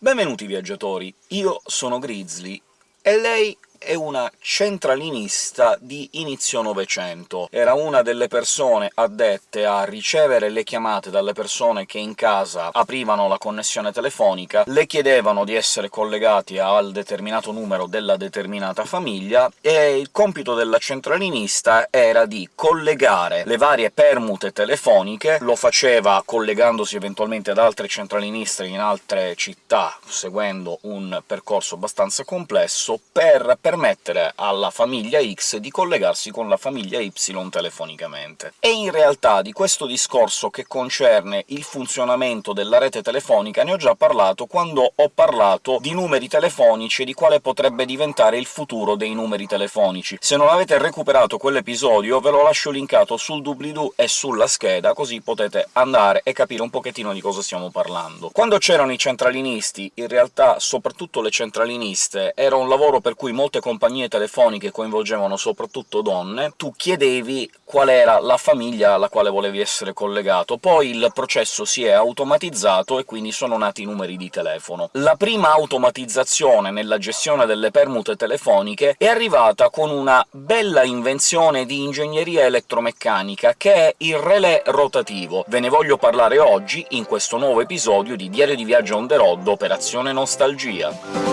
Benvenuti viaggiatori, io sono Grizzly, e lei è una centralinista di inizio Novecento. Era una delle persone addette a ricevere le chiamate dalle persone che in casa aprivano la connessione telefonica, le chiedevano di essere collegati al determinato numero della determinata famiglia, e il compito della centralinista era di collegare le varie permute telefoniche, lo faceva collegandosi eventualmente ad altre centraliniste in altre città, seguendo un percorso abbastanza complesso, per permettere alla famiglia X di collegarsi con la famiglia Y telefonicamente. E in realtà di questo discorso che concerne il funzionamento della rete telefonica ne ho già parlato quando ho parlato di numeri telefonici e di quale potrebbe diventare il futuro dei numeri telefonici. Se non avete recuperato quell'episodio ve lo lascio linkato sul doobly-doo e sulla scheda, così potete andare e capire un pochettino di cosa stiamo parlando. Quando c'erano i centralinisti, in realtà soprattutto le centraliniste, era un lavoro per cui molte molte compagnie telefoniche coinvolgevano soprattutto donne, tu chiedevi qual era la famiglia alla quale volevi essere collegato. Poi il processo si è automatizzato e quindi sono nati i numeri di telefono. La prima automatizzazione nella gestione delle permute telefoniche è arrivata con una bella invenzione di ingegneria elettromeccanica, che è il relè rotativo. Ve ne voglio parlare oggi, in questo nuovo episodio di Diario di Viaggio on the road Operazione Nostalgia.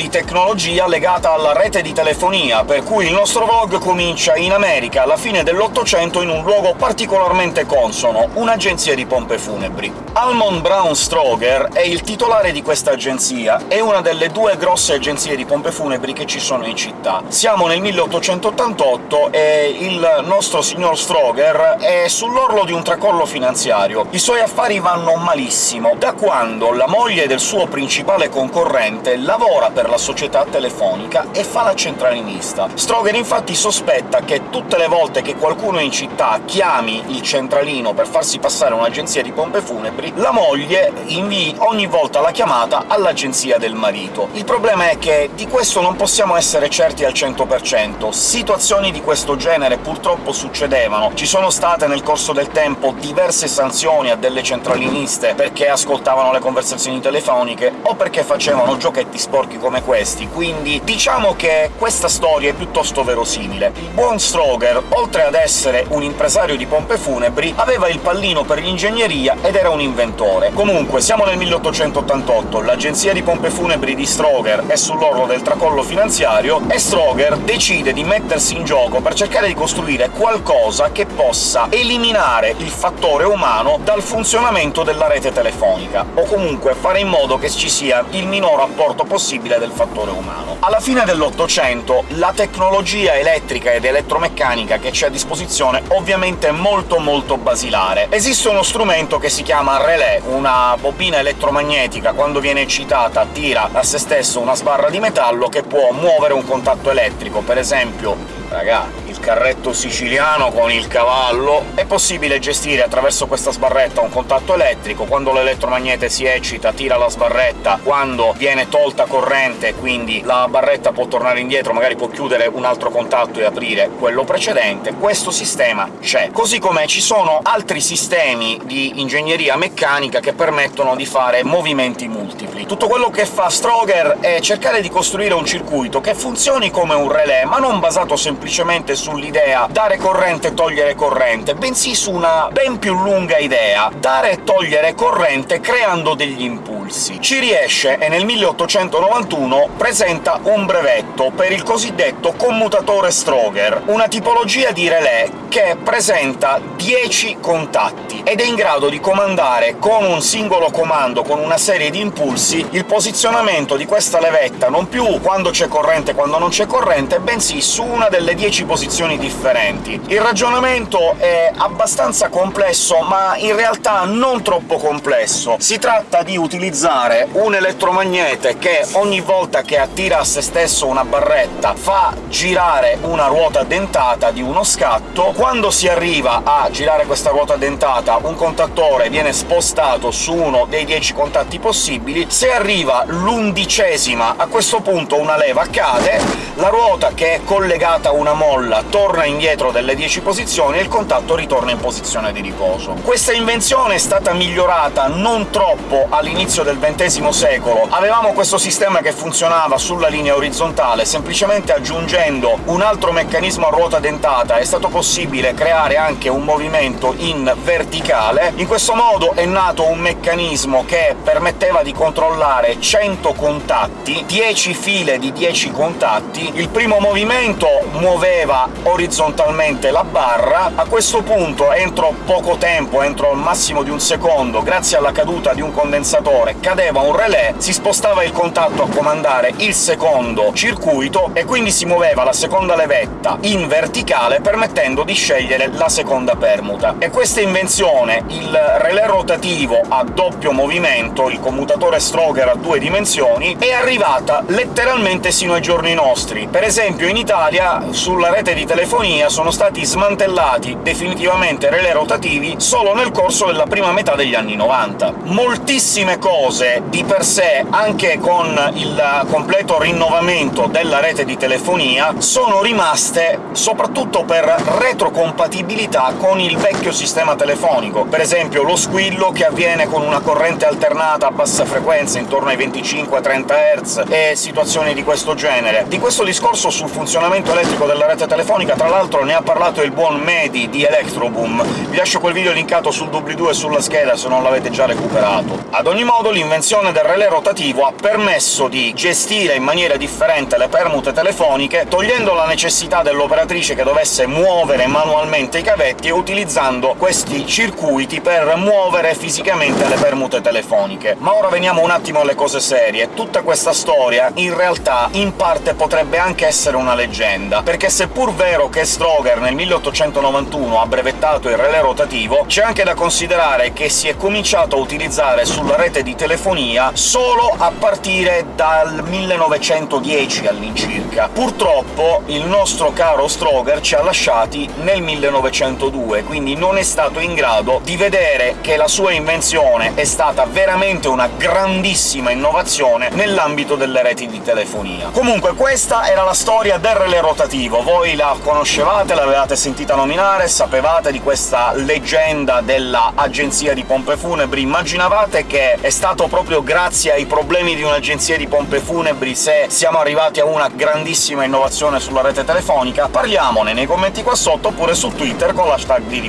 Di tecnologia legata alla rete di telefonia, per cui il nostro vlog comincia in America, alla fine dell'Ottocento, in un luogo particolarmente consono, un'agenzia di pompe funebri. Almond Brown Stroger è il titolare di questa agenzia, è una delle due grosse agenzie di pompe funebri che ci sono in città. Siamo nel 1888 e il nostro signor Stroger è sull'orlo di un tracollo finanziario. I suoi affari vanno malissimo, da quando la moglie del suo principale concorrente lavora per la società telefonica e fa la centralinista. Stroger infatti sospetta che tutte le volte che qualcuno in città chiami il centralino per farsi passare un'agenzia di pompe funebri, la moglie invii ogni volta la chiamata all'agenzia del marito. Il problema è che di questo non possiamo essere certi al 100%. Situazioni di questo genere purtroppo succedevano. Ci sono state nel corso del tempo diverse sanzioni a delle centraliniste perché ascoltavano le conversazioni telefoniche o perché facevano giochetti sporchi giochi questi, quindi diciamo che questa storia è piuttosto verosimile. Il buon Stroger, oltre ad essere un impresario di pompe funebri, aveva il pallino per l'ingegneria ed era un inventore. Comunque, siamo nel 1888, l'agenzia di pompe funebri di Stroger è sull'orlo del tracollo finanziario, e Stroger decide di mettersi in gioco per cercare di costruire qualcosa che possa eliminare il fattore umano dal funzionamento della rete telefonica, o comunque fare in modo che ci sia il minor apporto possibile del fattore umano. Alla fine dell'Ottocento la tecnologia elettrica ed elettromeccanica che c'è a disposizione ovviamente è molto molto basilare. Esiste uno strumento che si chiama relè, una bobina elettromagnetica, quando viene eccitata tira a se stesso una sbarra di metallo che può muovere un contatto elettrico, per esempio Raga, carretto siciliano con il cavallo... È possibile gestire attraverso questa sbarretta un contatto elettrico, quando l'elettromagnete si eccita tira la sbarretta, quando viene tolta corrente, quindi la barretta può tornare indietro, magari può chiudere un altro contatto e aprire quello precedente, questo sistema c'è. Così come ci sono altri sistemi di ingegneria meccanica che permettono di fare movimenti multipli. Tutto quello che fa Stroger è cercare di costruire un circuito che funzioni come un relè, ma non basato semplicemente semplicemente sull'idea dare corrente e togliere corrente, bensì su una ben più lunga idea, dare e togliere corrente creando degli impulsi. Ci riesce e nel 1891 presenta un brevetto per il cosiddetto commutatore Stroger, una tipologia di relè che presenta 10 contatti, ed è in grado di comandare con un singolo comando, con una serie di impulsi, il posizionamento di questa levetta non più quando c'è corrente e quando non c'è corrente, bensì su una delle 10 posizioni differenti. Il ragionamento è abbastanza complesso, ma in realtà non troppo complesso. Si tratta di utilizzare un elettromagnete che ogni volta che attira a se stesso una barretta fa girare una ruota dentata di uno scatto. Quando si arriva a girare questa ruota dentata, un contattore viene spostato su uno dei 10 contatti possibili. Se arriva l'undicesima, a questo punto una leva cade, la ruota che è collegata a una molla torna indietro delle 10 posizioni e il contatto ritorna in posizione di riposo. Questa invenzione è stata migliorata non troppo all'inizio del XX secolo. Avevamo questo sistema che funzionava sulla linea orizzontale, semplicemente aggiungendo un altro meccanismo a ruota dentata è stato possibile creare anche un movimento in verticale. In questo modo è nato un meccanismo che permetteva di controllare 100 contatti, 10 file di 10 contatti. Il primo movimento muoveva orizzontalmente la barra, a questo punto, entro poco tempo, entro il massimo di un secondo, grazie alla caduta di un condensatore, cadeva un relè, si spostava il contatto a comandare il secondo circuito, e quindi si muoveva la seconda levetta in verticale, permettendo di scegliere la seconda permuta. E questa invenzione, il relè rotativo a doppio movimento, il commutatore Stroger a due dimensioni, è arrivata letteralmente sino ai giorni nostri. Per esempio in Italia, sulla rete di telefonia, sono stati smantellati definitivamente relè rotativi solo nel corso della prima metà degli anni 90. Moltissime cose, di per sé, anche con il completo rinnovamento della rete di telefonia, sono rimaste soprattutto per retrocompatibilità con il vecchio sistema telefonico. Per esempio lo squillo che avviene con una corrente alternata a bassa frequenza, intorno ai 25-30 Hz, e situazioni di questo genere. Di questo discorso sul funzionamento elettrico della rete telefonica, tra l'altro, ne ha parlato il buon Medi di Electroboom. Vi lascio quel video linkato sul doobly-doo e sulla scheda se non l'avete già recuperato. Ad ogni modo, l'invenzione del relè rotativo ha permesso di gestire in maniera differente le permute telefoniche, togliendo la necessità dell'operatrice che dovesse muovere manualmente i cavetti e utilizzando questi circuiti per muovere fisicamente le permute telefoniche. Ma ora veniamo un attimo alle cose serie. Tutta questa storia, in realtà, in parte potrebbe anche essere una leggenda, perché seppur vero che Stroger nel 1891 ha brevettato il relè rotativo, c'è anche da considerare che si è cominciato a utilizzare sulla rete di telefonia solo a partire dal 1910 all'incirca. Purtroppo il nostro caro Stroger ci ha lasciati nel 1902, quindi non è stato in grado di vedere che la sua invenzione è stata veramente una grandissima innovazione nell'ambito delle reti di telefonia. Comunque questa era la storia del relè rotativo, voi la conoscevate, l'avevate sentita nominare, sapevate di questa leggenda della agenzia di pompe funebri, immaginavate che è stato proprio grazie ai problemi di un'agenzia di pompe funebri se siamo arrivati a una grandissima innovazione sulla rete telefonica? Parliamone nei commenti qua sotto, oppure su Twitter con l'hashtag di.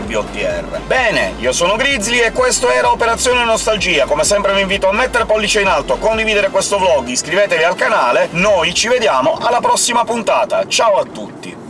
Bene, io sono Grizzly e questo era Operazione Nostalgia. Come sempre vi invito a mettere pollice in alto, condividere questo vlog, iscrivetevi al canale, noi ci vediamo alla prossima puntata. Ciao a tutti!